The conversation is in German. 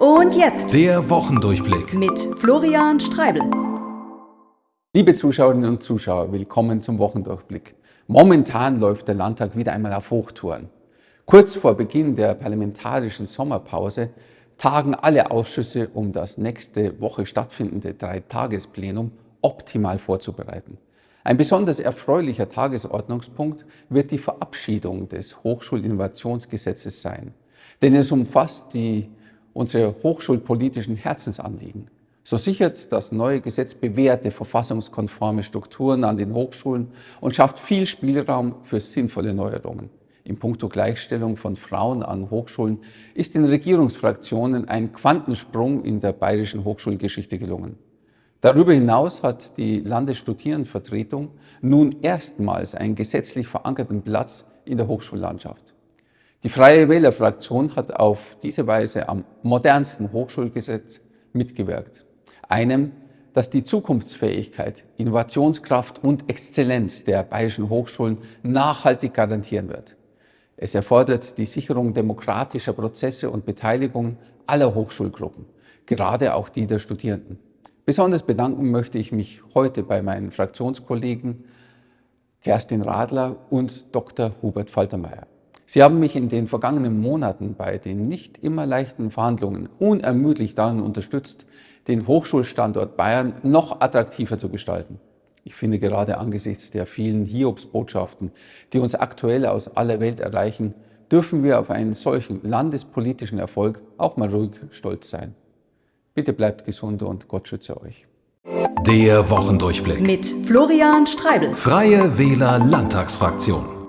Und jetzt der Wochendurchblick mit Florian Streibel. Liebe Zuschauerinnen und Zuschauer, willkommen zum Wochendurchblick. Momentan läuft der Landtag wieder einmal auf Hochtouren. Kurz vor Beginn der parlamentarischen Sommerpause tagen alle Ausschüsse, um das nächste Woche stattfindende Dreitagesplenum optimal vorzubereiten. Ein besonders erfreulicher Tagesordnungspunkt wird die Verabschiedung des Hochschulinnovationsgesetzes sein. Denn es umfasst die, unsere hochschulpolitischen Herzensanliegen. So sichert das neue Gesetz bewährte verfassungskonforme Strukturen an den Hochschulen und schafft viel Spielraum für sinnvolle Neuerungen. In puncto Gleichstellung von Frauen an Hochschulen ist den Regierungsfraktionen ein Quantensprung in der bayerischen Hochschulgeschichte gelungen. Darüber hinaus hat die Landesstudierendenvertretung nun erstmals einen gesetzlich verankerten Platz in der Hochschullandschaft. Die Freie Wählerfraktion hat auf diese Weise am modernsten Hochschulgesetz mitgewirkt. Einem, das die Zukunftsfähigkeit, Innovationskraft und Exzellenz der bayerischen Hochschulen nachhaltig garantieren wird. Es erfordert die Sicherung demokratischer Prozesse und Beteiligung aller Hochschulgruppen, gerade auch die der Studierenden. Besonders bedanken möchte ich mich heute bei meinen Fraktionskollegen Kerstin Radler und Dr. Hubert Faltermeier. Sie haben mich in den vergangenen Monaten bei den nicht immer leichten Verhandlungen unermüdlich darin unterstützt, den Hochschulstandort Bayern noch attraktiver zu gestalten. Ich finde gerade angesichts der vielen Hiobsbotschaften, die uns aktuell aus aller Welt erreichen, dürfen wir auf einen solchen landespolitischen Erfolg auch mal ruhig stolz sein. Bitte bleibt gesund und Gott schütze euch. Der Wochendurchblick mit Florian Streibel. Freie Wähler Landtagsfraktion.